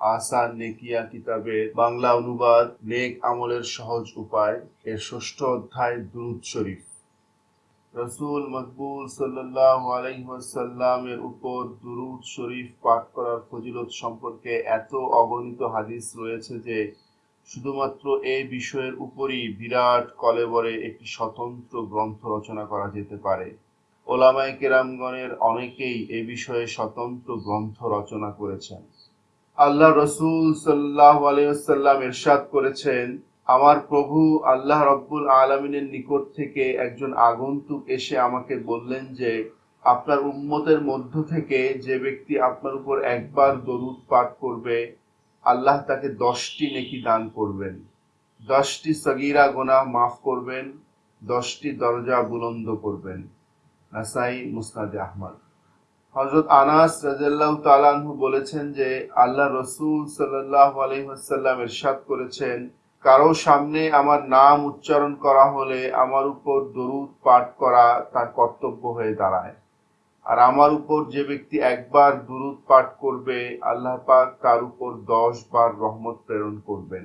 আসান Nekia কিতাবের বাংলা অনুবাদ, নেক আমলের সহজ উপায় এর ষষ্ঠ অধ্যায় দুরুদ শরীফ। রসুল মকবুল সাল্লাহ আলাইসাল্লামের উপর দুরুদ শরীফ পাঠ করার ফজিলত সম্পর্কে এত অগণিত হাদিস রয়েছে যে শুধুমাত্র এই বিষয়ের উপরই বিরাট কলেবরে একটি স্বতন্ত্র গ্রন্থ রচনা করা যেতে পারে। ওলামাই কেরামগণের অনেকেই এ বিষয়ে স্বতন্ত্র গ্রন্থ রচনা করেছেন। আল্লাহ রসুল সাল্লাহ আলাইসাল্লাম এরশাদ করেছেন, আমার প্রভু আল্লাহ রব্বুল আলমিনের নিকট থেকে একজন আগন্তুক এসে আমাকে বললেন যে, আপনার উম্মতের মধ্য থেকে যে ব্যক্তি আপনার উপর একবার দরুদ পাঠ করবে, আল্লাহ তাকে দশটি নেকি দান করবেন। দশটি সগিরা গোনা মাফ করবেন, দশটি দরজা বুলন্দ করবেন। নাসাই মুসনাদ আহমদ। হজরত আনাস রাজাল্লাহ তালানহু বলেছেন যে আল্লাহ রসুল সাল্লাহ আলহিহাসাল্লাম এরশাদ করেছেন, কারও সামনে আমার নাম উচ্চারণ করা হলে আমার উপর দরুদ পাঠ করা তার কর্তব্য হয়ে দাঁড়ায়। আর আমার উপর যে ব্যক্তি একবার দুরুদ পাঠ করবে, আল্লাহ পাক তার উপর দশ বার রহমত প্রেরণ করবেন।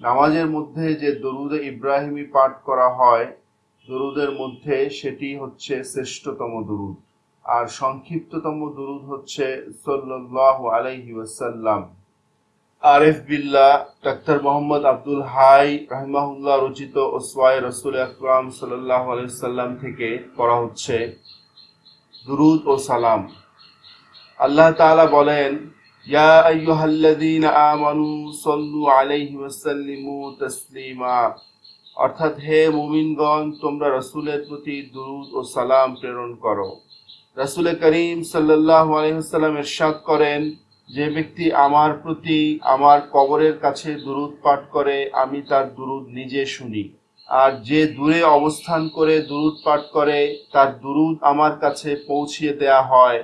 নামাজের মধ্যে যে দরুদে ইব্রাহিমী পাঠ করা হয়, দরুদের মধ্যে সেটি হচ্ছে শ্রেষ্ঠতম দরুদ। আর সংক্ষিপ্ততম দরুদ হচ্ছে সাল্লাহ আলাইহি ওয়াসাল্লাম। আরেফ বিল্লাহ, ডাক্তার মোহাম্মদ আব্দুল হাই রাহিমাহুল্লাহ রচিত ওসওয়াই রসুল আকরাম সাল্লাহ আলাইসাল্লাম থেকে করা হচ্ছে দুরুদ ও সালাম। আল্লাহ তাআলা বলেন, ইয়া আইয়ুহাল্লাযীনা আমানু সাল্লু আলাইহি ওয়াসাল্লিমু তাসলিমা। অর্থাৎ হে মুমিনগণ, তোমরা রসুলের প্রতি দুরুদ ও সালাম প্রেরণ করো। রসুল করিম সাল্লাহ আলহিহাল্লাম এরশাদ করেন, যে ব্যক্তি আমার প্রতি আমার কবরের কাছে দুরুদ পাঠ করে, আমি তার দুরুদ নিজে শুনি। আর যে দূরে অবস্থান করে দুরুদ পাঠ করে, তার দুরুদ আমার কাছে পৌঁছিয়ে দেয়া হয়,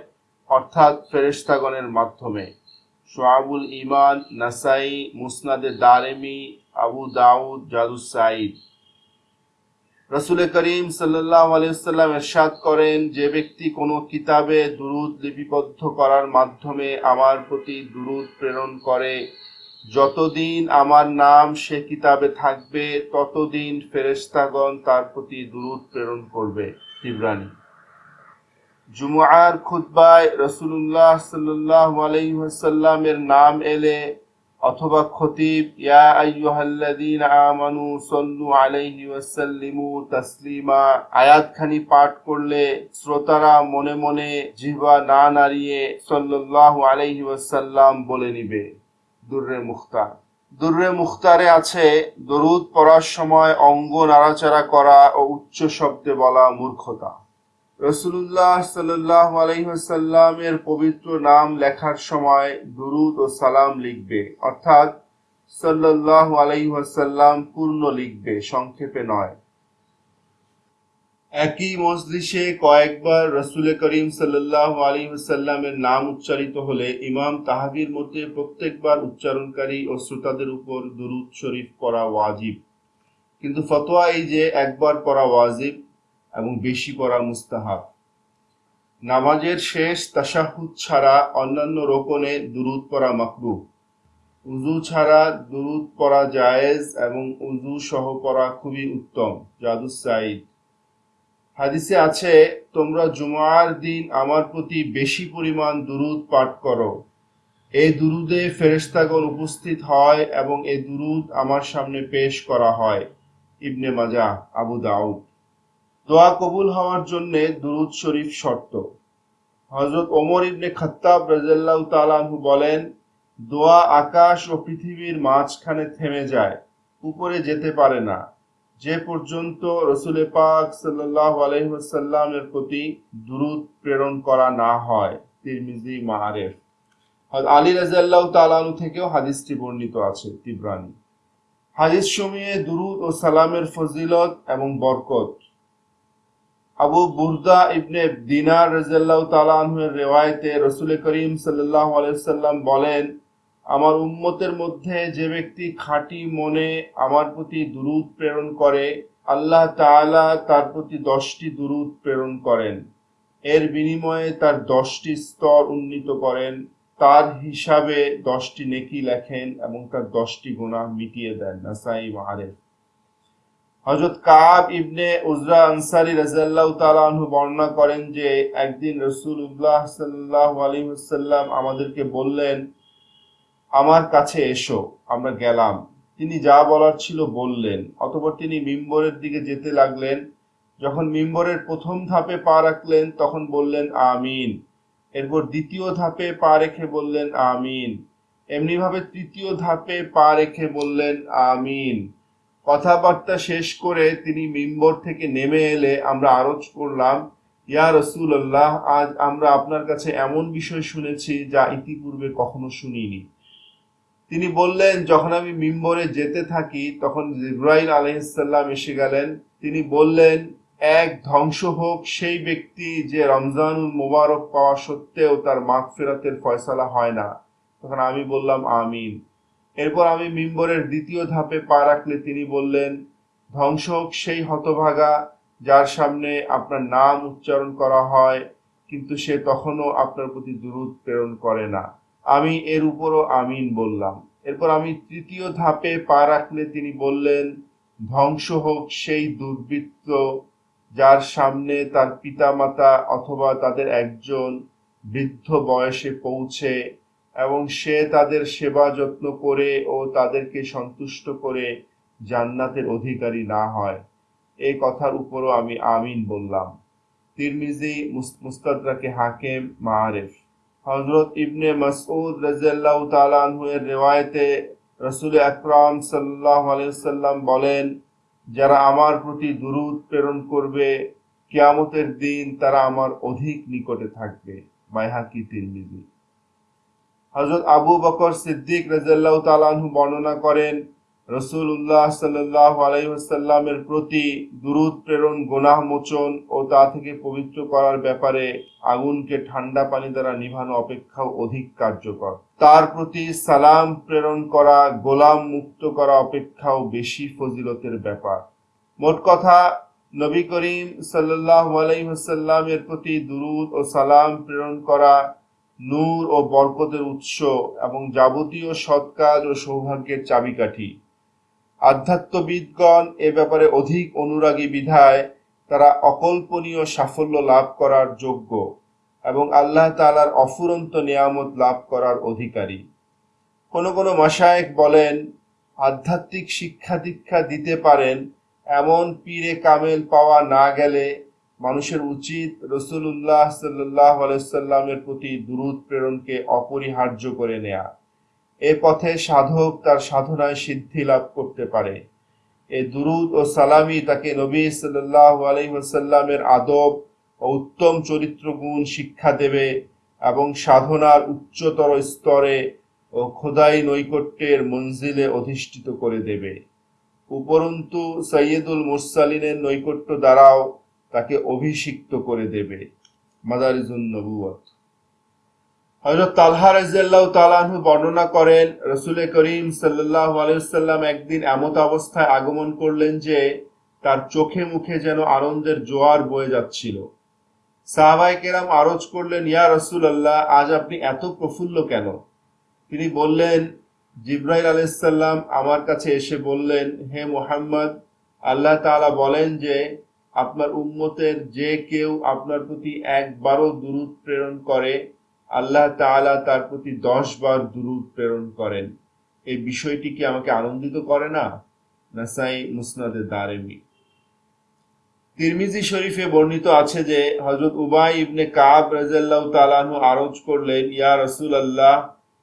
অর্থাৎ ফেরেস্তাগণের মাধ্যমে। সোয়াবুল ইমান নাসাই, মুসনাদে দারেমি, আবু দাউদ জাদুস সাইদ রসুল করিম আলিয়াল্লাম এরশাদ করেন, যে ব্যক্তি কোনো কিতাবে দুরুদ লিপিবদ্ধ করার মাধ্যমে আমার প্রতি দুরুদ প্রেরণ করে, যতদিন আমার নাম সে কিতাবে থাকবে, ততদিন ফেরেস্তাগণ তার প্রতি দুরুদ প্রেরণ করবে। তিব্রানি। জুমুয়ার খুতবায় রসুল্লাহ সাল্লাহ আলাইসাল্লামের নাম এলে অথবা খতিব, ইয়া আইয়ুহাল্লাযীনা আমানু সাল্লু আলাইহি ওয়াসাল্লিমু তাসলিমা, আয়াতখানি পাঠ করলে শ্রোতারা মনে মনে জিহ্বা না নাড়িয়ে সাল্লাল্লাহু আলাইহি ওয়াসাল্লাম বলে নিবে। দুর্রে মুখতার। দুর্রে মুখতারে আছে দরুদ পড়ার সময় অঙ্গ নাড়াচাড়া করা ও উচ্চ শব্দে বলা মূর্খতা। রসুল্লাহ সাল্লাহ আলহিহাসাল্লামের পবিত্র নাম লেখার সময় দুরুদ ও সালাম লিখবে, অর্থাৎ সাল্লাহ পূর্ণ লিখবে, সংক্ষেপে নয়। একই মজলিসে কয়েকবার রসুল করিম সাল্লাহ আলী সাল্লামের নাম উচ্চারিত হলে ইমাম তাহাবির মধ্যে প্রত্যেকবার উচ্চারণকারী ও শ্রোতাদের উপর দুরুদ শরীফ করা ওয়াজিব। কিন্তু ফতোয়া এই যে, একবার পড়া ওয়াজিব এবং বেশি পড়া মুস্তাহাব। নামাজের শেষ তাশাহুদ ছাড়া অন্যান্য রোকনে দুরুদ পড়া মাকরু উজু ছাড়া দুরুদ পড়া জায়েজ এবং উজু সহ পড়া খুবই উত্তম, জাদুস সাইদ হাদিসে আছে, তোমরা জুমার দিন আমার প্রতি বেশি পরিমাণ দুরুদ পাঠ করো। এই দুরুদে ফেরেস্তাগণ উপস্থিত হয় এবং এই দুরুদ আমার সামনে পেশ করা হয়। ইবনে মাজা আবু দাউদ। দোয়া কবুল হওয়ার জন্য দুরুদ শরীফ শর্ত। হজরত ওমর ইবনে খত্তাব রাজাল্লাহ তালাহু বলেন, দোয়া আকাশ ও পৃথিবীর মাঝখানে থেমে যায়, উপরে যেতে পারে না। যে পর্যন্ত রসুলে পাক সাল্লাহ প্রতি দুরুদ প্রেরণ করা না হয়, তিরমিজি, মাহারেফ। আলী রাজাল্লাহ তালানু থেকেও হাদিসটি বর্ণিত আছে, তিব্রানি। হাদিস সময়ে দুরুদ ও সালামের ফজিলত এবং বরকত আবু বুরদা ইবনে দিনার রাজাল্লাহ তালাহের রেওয়ায়তে রসুল করিম সাল্লাহ আলাইসাল্লাম বলেন, আমার উম্মতের মধ্যে যে ব্যক্তি খাঁটি মনে আমার প্রতি দুরুদ প্রেরণ করে, আল্লাহ তাআলা তার প্রতি দশটি দুরুদ প্রেরণ করেন। এর বিনিময়ে তার দশটি স্তর উন্নীত করেন, তার হিসাবে দশটি নেকি লেখেন এবং তার দশটি গুণা মিটিয়ে দেন। নাসাই মাহারেফ হজরত কাব ইবনে উজরা আনসারি রাজিয়াল্লাহু তাআলা আনহু বর্ণনা করেন যে, একদিন রাসূলুল্লাহ সাল্লাল্লাহু আলাইহি ওয়াসাল্লাম আমাদেরকে বললেন, আমার কাছে এসো, আমরা গেলাম। তিনি যা বলার ছিল বললেন, অতঃপর তিনি মিম্বরের দিকে যেতে লাগলেন। যখন মিম্বরের প্রথম ধাপে পা রাখলেন, তখন বললেন, আমিন। এরপর দ্বিতীয় ধাপে পা রেখে বললেন, আমিন। এমনিভাবে তৃতীয় ধাপে পা রেখে বললেন, আমিন। কথাবার্তা শেষ করে তিনি মিম্বর থেকে নেমে এলে আমরা আরজ করলাম, ইয়া রসুল আল্লাহ আজ আমরা আপনার কাছে এমন বিষয় শুনেছি যা ইতিপূর্বে কখনো শুনিনি। তিনি বললেন, যখন আমি মিম্বরে যেতে থাকি, তখন ইব্রাহিম আলহিসাল্লাম এসে গেলেন। তিনি বললেন, এক ধ্বংস হোক, সেই ব্যক্তি যে রমজানুল মোবারক পাওয়া সত্ত্বেও তার মাগ ফেরাতের ফয়সালা হয় না। তখন আমি বললাম, আমিন। এরপর আমি মিম্বরের দ্বিতীয় ধাপে পা রাখলে তিনি বললেন, ধ্বংস হোক সেই হতভাগা যার সামনে আপনার নাম উচ্চারণ করা হয়, কিন্তু সে তখনও আপনার প্রতি দুরুদ প্রেরণ করে না। আমি এর উপরও আমিন বললাম। এরপর আমি তৃতীয় ধাপে পা রাখলে তিনি বললেন, ধ্বংস হোক সেই দুর্বৃত্ত যার সামনে তার পিতামাতা অথবা তাদের একজন বৃদ্ধ বয়সে পৌঁছে এবং সে তাদের সেবা যত্ন করে ও তাদেরকে সন্তুষ্ট করে জান্নাতের অধিকারী না হয়। এই কথার উপরও আমি আমিন বললাম। তিরমিজি মুস্তাদরাকে হাকিম মাআরিফ। হজরত ইবনে মাসউদ রাজিয়াল্লাহু তাআলা এর রিওয়ায়েতে রাসূল আকরাম সাল্লাল্লাহু সাল্লাম বলেন, যারা আমার প্রতি দুরূদ প্রেরণ করবে, কিয়ামতের দিন তারা আমার অধিক নিকটে থাকবে। বাইহাকি তিরমিজি। হজরত আবু বকর সিদ্দিক রাজিয়াল্লাহ তালাহু বর্ণনা করেন রসুল্লাহ সাল্লাহ আলাইসাল্লামের প্রতি দুরুদ, প্রেরণ, গোনাহ, মোচন ও তা থেকে পবিত্র করার ব্যাপারে আগুনকে ঠান্ডা পানি দ্বারা নিভানো অপেক্ষাও অধিক কার্যকর। তার প্রতি সালাম প্রেরণ করা, গোলাম মুক্ত করা অপেক্ষাও বেশি ফজিলতের ব্যাপার। মোট কথা, নবী করিম সাল্লাহ আলাইসাল্লামের প্রতি দুরুদ ও সালাম প্রেরণ করা নূর ও বরকতের উৎস এবং যাবতীয় সৎকাজ ও সৌভাগ্যের চাবিকাঠি। আধ্যাত্মবিদগণ এ ব্যাপারে অধিক অনুরাগী বিধায় তারা অকল্পনীয় সাফল্য লাভ করার যোগ্য এবং আল্লাহ তালার অফুরন্ত নিয়ামত লাভ করার অধিকারী। কোন কোনো মাসায়েক বলেন, আধ্যাত্মিক শিক্ষা দীক্ষা দিতে পারেন, এমন পীরে কামেল পাওয়া না গেলে মানুষের উচিত রসুল্লাহ সাল্লাহ আলাইসাল্লামের প্রতি দুরুদ প্রেরণকে অপরিহার্য করে নেয়া। এ পথে সাধক তার সাধনায় সিদ্ধি লাভ করতে পারে। এ দুরুদ ও সালামি তাকে নবী সাল্লাহ আলহিহাসাল্লামের আদব ও উত্তম চরিত্র গুণ শিক্ষা দেবে এবং সাধনার উচ্চতর স্তরে ও খোদাই নৈকট্যের মঞ্জিলে অধিষ্ঠিত করে দেবে। উপরন্তু সৈয়দুল মুরসালিনের নৈকট্য দ্বারাও তাকে অভিষিক্ত করে দেবে। মাদারিজুন নবুয়ত হযরত তালহা রাদিয়াল্লাহু তাআলা বর্ণনা করেন, রসুল করিম সাল্লাল্লাহু আলাইহি সাল্লাম একদিন এমত অবস্থায় আগমন করলেন যে, তার চোখে মুখে যেন আনন্দের জোয়ার বয়ে যাচ্ছিল। সাহাবাই কেরাম আরজ করলেন, ইয়া রসুল আল্লাহ আজ আপনি এত প্রফুল্ল কেন? তিনি বললেন, জিব্রাইল আলাইসাল্লাম আমার কাছে এসে বললেন, হে মোহাম্মদ, আল্লাহ তাআলা বলেন যে আপনার উম্মতের যে কেউ আপনার প্রতি একবারও দুরুদ প্রেরণ করে, আল্লাহ তাআলা তার প্রতি দশ বার দুরুদ প্রেরণ করেন। এই বিষয়টি কি আমাকে আনন্দিত করে না? নাসাই মুসনাদে দারেমি। তিরমিজি শরীফে বর্ণিত আছে যে হজরত উবাই ইবনে কাব রাজাল্লাহ তালাহু আরজ করলেন, ইয়া রসুল আল্লাহ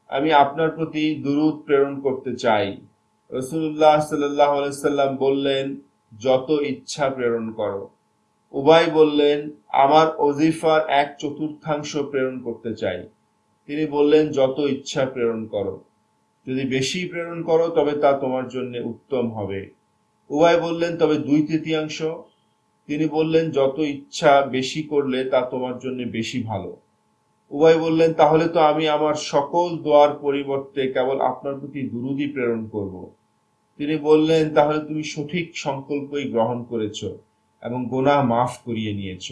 আমি আপনার প্রতি দুরুদ প্রেরণ করতে চাই। রসুল্লাহ সাল্লাহ সাল্লাম বললেন যত ইচ্ছা প্রেরণ করো। উবাই বললেন, আমার অজিফার এক চতুর্থাংশ প্রেরণ করতে চাই। তিনি বললেন, যত ইচ্ছা প্রেরণ করো। যদি বেশি প্রেরণ করো, তবে তা তোমার জন্য উত্তম হবে। উবাই বললেন, তবে দুই তৃতীয়াংশ? তিনি বললেন, যত ইচ্ছা বেশি করলে, তা তোমার জন্য বেশি ভালো। উবাই বললেন, তাহলে তো আমি আমার সকল দোয়ার পরিবর্তে কেবল আপনার প্রতি দুরুদি প্রেরণ করব। তিনি বললেন, তাহলে তুমি সঠিক সংকল্পই গ্রহণ করেছ এবং গোনা মাফ করিয়ে নিয়েছ।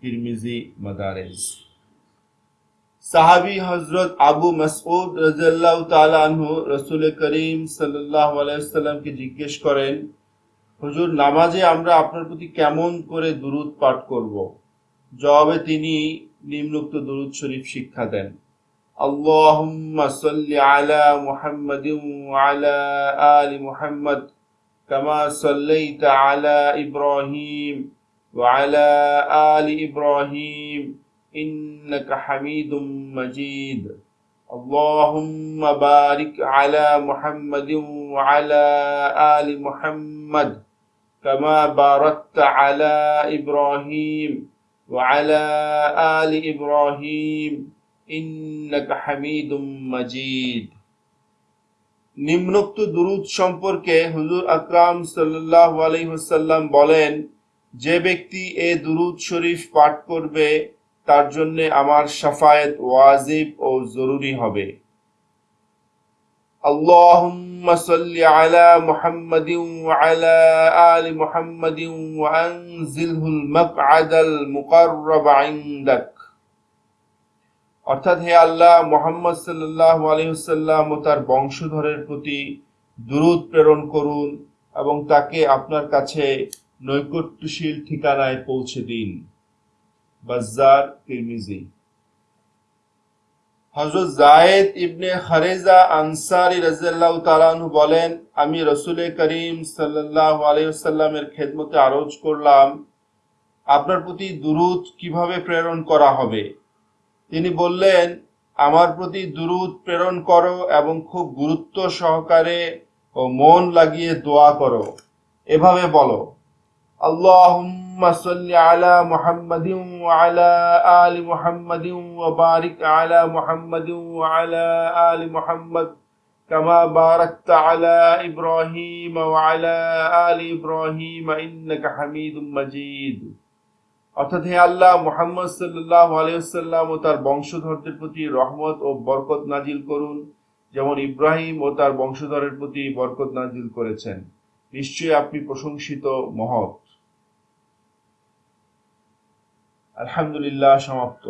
তিরমিজি মাদারেজ সাহাবী হজরত আবু মাসউদ রাজিয়াল্লাহু তাআলা আনহু রাসূল করিম ওয়াসাল্লামকে জিজ্ঞেস করেন, হুজুর, নামাজে আমরা আপনার প্রতি কেমন করে দুরূদ পাঠ করব? জবাবে তিনি নিম্নোক্ত দুরূদ শরীফ শিক্ষা দেন। اللهم صل على محمد وعلى آل محمد كما صليت على إبراهيم وعلى آل إبراهيم إنك حميد مجيد. اللهم بارك على محمد وعلى آل محمد كما باركت على إبراهيم وعلى آل إبراهيم إنك حميد مجيد নিম্নোক্ত দুরুদ সম্পর্কে হুজুর আকরাম সাল্লাল্লাহু আলাইহি ওয়াসাল্লাম বলেন যে ব্যক্তি এ দুরুদ শরীফ পাঠ করবে তার জন্য আমার সাফায়েত ওয়াজিব ও জরুরি হবে اللهم صل على محمد وعلى آل محمد وأنزله المقعد المقرب عندك অর্থাৎ হে আল্লাহ, মোহাম্মদ সাল্লাহ আলহিহাল্লাম ও তার বংশধরের প্রতি দুরুদ প্রেরণ করুন এবং তাকে আপনার কাছে নৈকট্যশীল ঠিকানায় পৌঁছে দিন। বাজ্জার, তিরমিজি। হযরত জায়েদ ইবনে খারেজা আনসারী তাআলা আনহু বলেন, আমি রসুল করিম সাল্লাল্লাহু আলাইহি ওয়াসাল্লামের খেদমতে আরজ করলাম, আপনার প্রতি দুরূদ কীভাবে প্রেরণ করা হবে? তিনি বললেন, আমার প্রতি দুরুদ প্রেরণ করো এবং খুব গুরুত্ব সহকারে ও মন লাগিয়ে দোয়া করো। এভাবে বলো, আল্লাহুম্মা সাল্লি আলা মুহাম্মাদিন ওয়া আলা আলি মুহাম্মাদিন ওয়া বারিক আলা মুহাম্মাদিন ওয়া আলা আলি মুহাম্মাদ কামা বারাকতা আলা ইব্রাহিম ওয়া আলা আলি ইব্রাহিম ইন্নাকা হামিদুম মাজিদ। অর্থাৎ হে আল্লাহ, মোহাম্মদ সাল্লাহ আলাইসাল্লাম ও তার বংশধরদের প্রতি রহমত ও বরকত নাজিল করুন, যেমন ইব্রাহিম ও তার বংশধরের প্রতি বরকত নাজিল করেছেন। নিশ্চয়ই আপনি প্রশংসিত মহৎ। আলহামদুলিল্লাহ, সমাপ্ত।